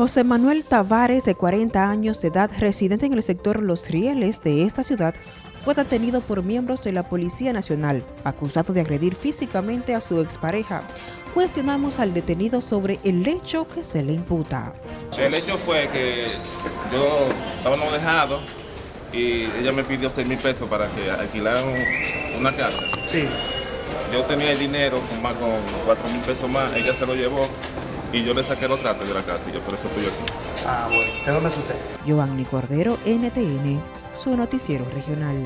José Manuel Tavares, de 40 años de edad, residente en el sector Los Rieles de esta ciudad, fue detenido por miembros de la Policía Nacional, acusado de agredir físicamente a su expareja. Cuestionamos al detenido sobre el hecho que se le imputa. El hecho fue que yo estaba no dejado y ella me pidió 6 mil pesos para que alquilaran una casa. Sí. Yo tenía el dinero con más con 4 mil pesos más, ella se lo llevó y yo le saqué los tratos de la casa y yo por eso estoy aquí. Ah, bueno. ¿De dónde es usted? Giovanni Cordero, NTN, su noticiero regional.